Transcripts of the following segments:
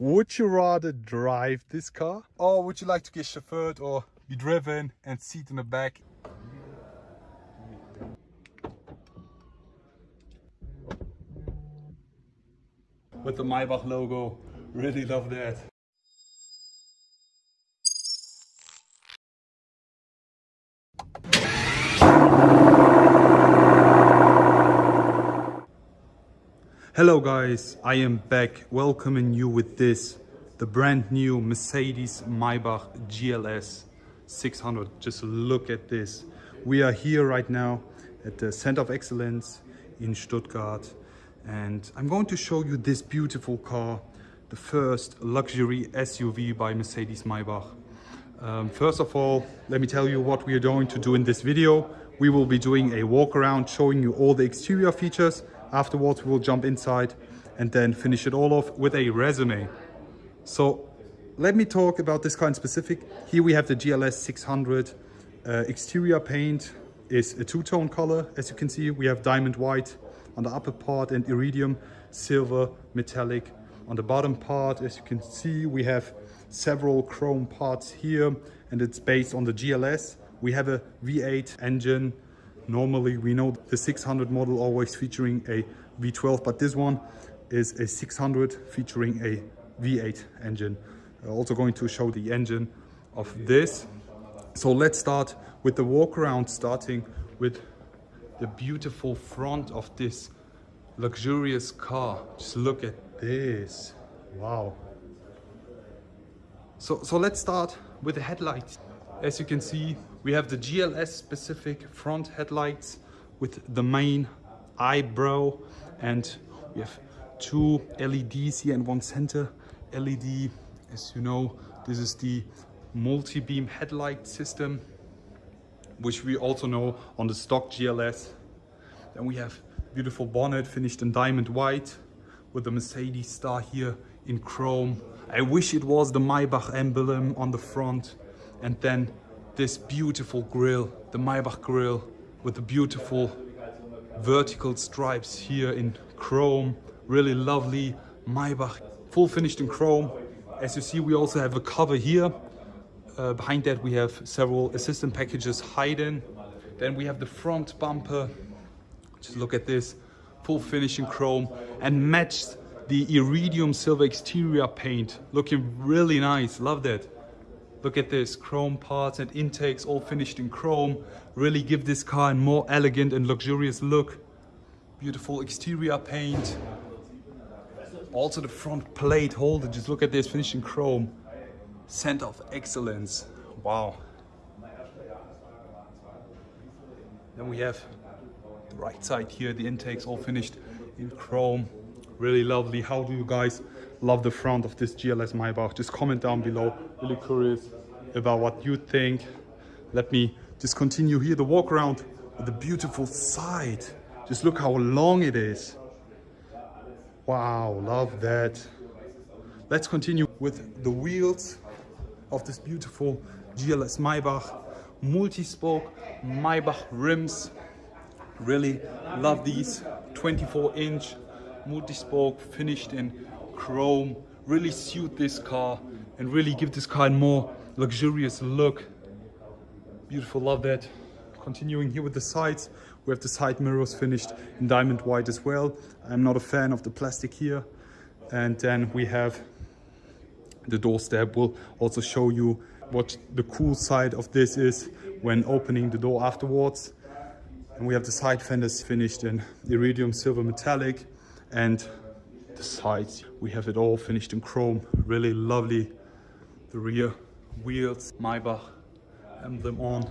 Would you rather drive this car or would you like to get chauffeured or be driven and seat in the back? With the Maybach logo. Really love that. Hello guys, I am back welcoming you with this, the brand new Mercedes Maybach GLS 600. Just look at this. We are here right now at the Center of Excellence in Stuttgart and I'm going to show you this beautiful car, the first luxury SUV by Mercedes Maybach. Um, first of all, let me tell you what we are going to do in this video. We will be doing a walk around showing you all the exterior features Afterwards, we'll jump inside and then finish it all off with a resume. So let me talk about this car in specific. Here we have the GLS 600. Uh, exterior paint is a two-tone color. As you can see, we have diamond white on the upper part and iridium silver metallic on the bottom part. As you can see, we have several chrome parts here and it's based on the GLS. We have a V8 engine Normally we know the 600 model always featuring a V12, but this one is a 600 featuring a V8 engine. Uh, also going to show the engine of this. So let's start with the walk around, starting with the beautiful front of this luxurious car. Just look at this. Wow. So, so let's start with the headlights. As you can see, we have the GLS specific front headlights with the main eyebrow and we have two LEDs here and one center LED. As you know, this is the multi-beam headlight system, which we also know on the stock GLS. Then we have beautiful bonnet finished in diamond white with the Mercedes star here in chrome. I wish it was the Maybach emblem on the front and then this beautiful grill, the Maybach grill with the beautiful vertical stripes here in chrome, really lovely Maybach, full finished in chrome. As you see, we also have a cover here. Uh, behind that, we have several assistant packages hidden. Then we have the front bumper. Just look at this, full finish in chrome and matched the iridium silver exterior paint. Looking really nice, love that. Look at this, chrome parts and intakes all finished in chrome. Really give this car a more elegant and luxurious look. Beautiful exterior paint. Also the front plate holder, just look at this, finished in chrome. Center of excellence, wow. Then we have the right side here, the intakes all finished in chrome. Really lovely. How do you guys love the front of this GLS Maybach. Just comment down below. Really curious about what you think. Let me just continue here the walk around with the beautiful side. Just look how long it is. Wow, love that. Let's continue with the wheels of this beautiful GLS Maybach. Multi-spoke Maybach rims. Really love these 24 inch multi-spoke finished in chrome really suit this car and really give this car a more luxurious look. Beautiful love that. Continuing here with the sides we have the side mirrors finished in diamond white as well. I'm not a fan of the plastic here. And then we have the doorstep will also show you what the cool side of this is when opening the door afterwards. And we have the side fenders finished in iridium silver metallic and the sides. We have it all finished in chrome. Really lovely. The rear wheels maybach emblem on.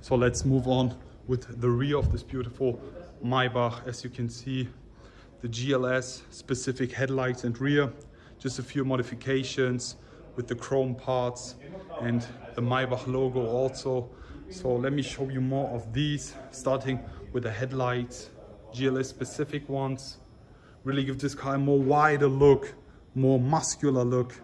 So let's move on with the rear of this beautiful maybach. As you can see the gls specific headlights and rear. Just a few modifications with the chrome parts and the maybach logo also. So let me show you more of these starting with the headlights gls specific ones really give this car a more wider look, more muscular look.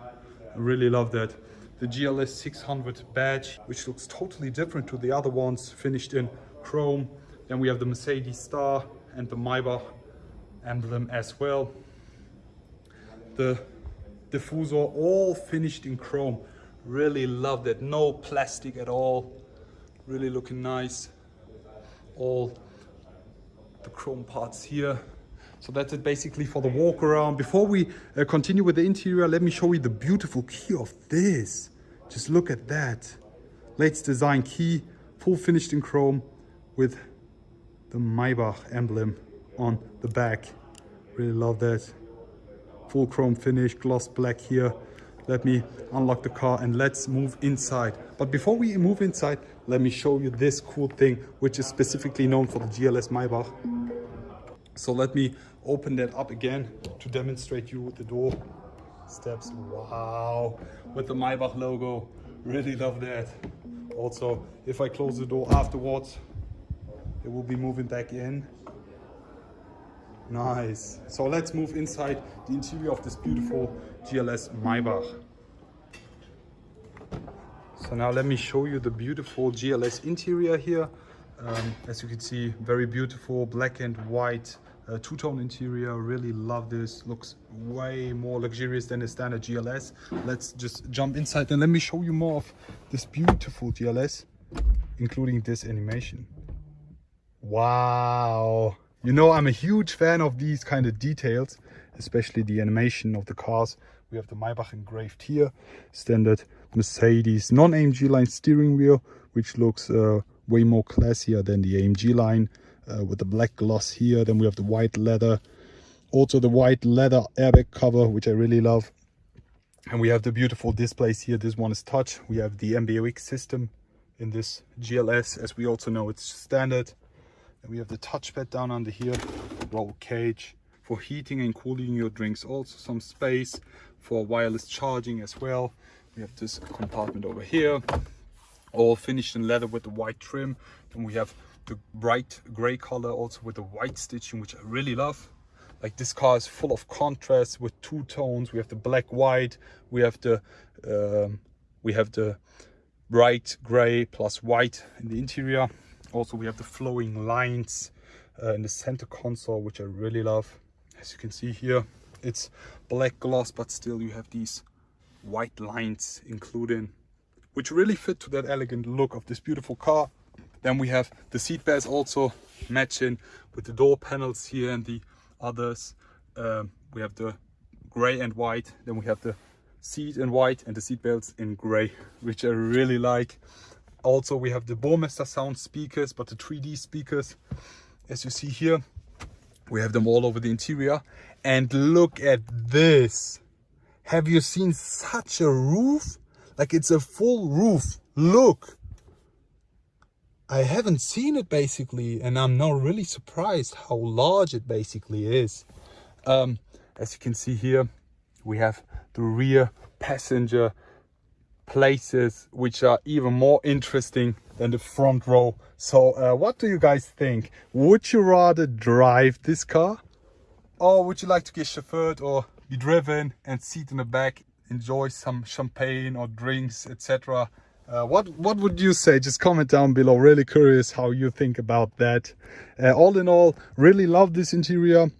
I really love that. The GLS 600 badge, which looks totally different to the other ones, finished in chrome. Then we have the Mercedes star and the Maybach emblem as well. The diffusor, all finished in chrome. Really love that. No plastic at all. Really looking nice. All the chrome parts here. So that's it basically for the walk around. Before we uh, continue with the interior, let me show you the beautiful key of this. Just look at that. Latest design key, full finished in chrome with the Maybach emblem on the back. Really love that. Full chrome finish, gloss black here. Let me unlock the car and let's move inside. But before we move inside, let me show you this cool thing, which is specifically known for the GLS Maybach. So let me open that up again to demonstrate you the door steps. Wow, with the Maybach logo. Really love that. Also, if I close the door afterwards, it will be moving back in. Nice. So let's move inside the interior of this beautiful GLS Maybach. So now let me show you the beautiful GLS interior here. Um, as you can see, very beautiful black and white uh, two-tone interior. Really love this. Looks way more luxurious than a standard GLS. Let's just jump inside and let me show you more of this beautiful GLS, including this animation. Wow. You know, I'm a huge fan of these kind of details, especially the animation of the cars. We have the Maybach engraved here, standard Mercedes non-AMG line steering wheel, which looks uh, way more classier than the AMG line uh, with the black gloss here. Then we have the white leather, also the white leather airbag cover, which I really love. And we have the beautiful displays here. This one is touch. We have the MBUX system in this GLS, as we also know it's standard. And we have the touchpad down under here, roll cage for heating and cooling your drinks. Also some space for wireless charging as well. We have this compartment over here, all finished in leather with the white trim. And we have the bright gray color also with the white stitching, which I really love. Like this car is full of contrast with two tones. We have the black white, we have the um, we have the bright gray plus white in the interior. Also, we have the flowing lines uh, in the center console, which I really love. As you can see here, it's black gloss, but still you have these white lines included, which really fit to that elegant look of this beautiful car. Then we have the seat belts also matching with the door panels here and the others. Um, we have the gray and white. Then we have the seat in white and the seat belts in gray, which I really like. Also, we have the Burmester sound speakers, but the 3D speakers, as you see here, we have them all over the interior. And look at this. Have you seen such a roof? Like it's a full roof. Look. I haven't seen it basically and I'm not really surprised how large it basically is. Um, as you can see here, we have the rear passenger places which are even more interesting than the front row. So uh, what do you guys think? Would you rather drive this car? Or would you like to get chauffeured or be driven and sit in the back, enjoy some champagne or drinks, etc. Uh, what what would you say? Just comment down below. Really curious how you think about that. Uh, all in all really love this interior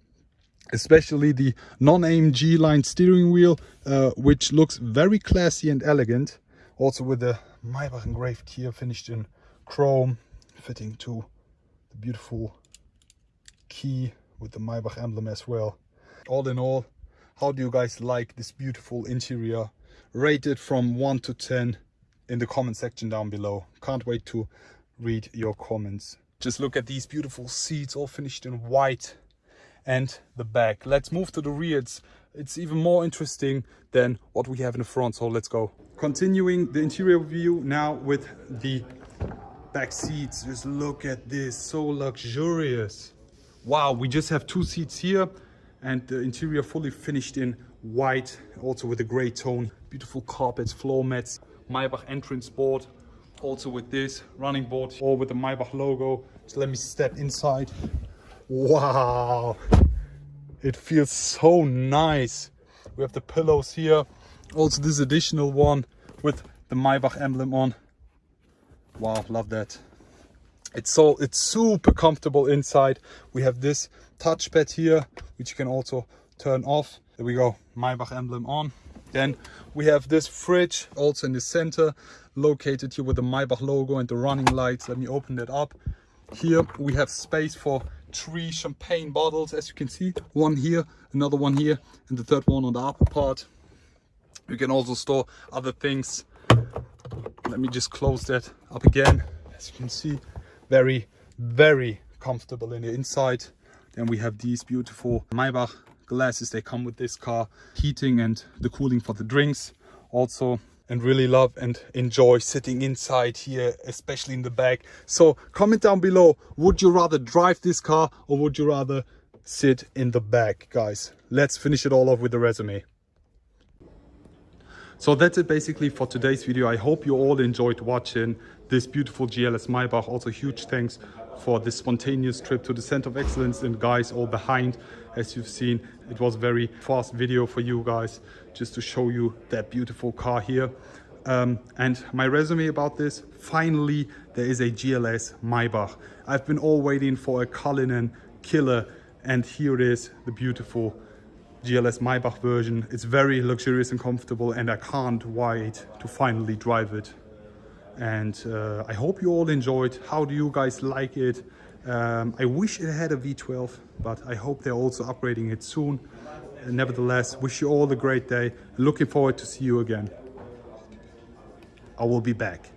especially the non-AMG line steering wheel uh, which looks very classy and elegant. Also with the Maybach engraved here finished in chrome fitting to the beautiful key with the Maybach emblem as well. All in all how do you guys like this beautiful interior rated from 1 to 10 in the comment section down below. Can't wait to read your comments. Just look at these beautiful seats all finished in white and the back. Let's move to the rear. It's, it's even more interesting than what we have in the front. So let's go. Continuing the interior view now with the back seats. Just look at this, so luxurious. Wow, we just have two seats here and the interior fully finished in white, also with a gray tone. Beautiful carpets, floor mats. Maybach entrance board also with this running board or with the Maybach logo. So let me step inside. Wow, it feels so nice. We have the pillows here. Also this additional one with the Maybach emblem on. Wow, love that. It's so it's super comfortable inside. We have this touchpad here, which you can also turn off. There we go, Maybach emblem on. Then we have this fridge also in the center, located here with the Maybach logo and the running lights. Let me open that up. Here we have space for three champagne bottles, as you can see. One here, another one here, and the third one on the upper part. You can also store other things. Let me just close that up again. As you can see, very, very comfortable in the inside. Then we have these beautiful Maybach glasses. They come with this car, heating and the cooling for the drinks. Also, and really love and enjoy sitting inside here, especially in the back. So comment down below, would you rather drive this car or would you rather sit in the back, guys? Let's finish it all off with the resume. So that's it basically for today's video. I hope you all enjoyed watching this beautiful GLS Maybach. Also huge thanks for this spontaneous trip to the Center of Excellence and guys all behind. As you've seen, it was very fast video for you guys just to show you that beautiful car here. Um, and my resume about this, finally there is a GLS Maybach. I've been all waiting for a Cullinan killer and here it is, the beautiful GLS Maybach version. It's very luxurious and comfortable and I can't wait to finally drive it. And uh, I hope you all enjoyed. How do you guys like it? Um, I wish it had a V12, but I hope they're also upgrading it soon. nevertheless, wish you all a great day. Looking forward to see you again. I will be back.